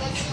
Nasi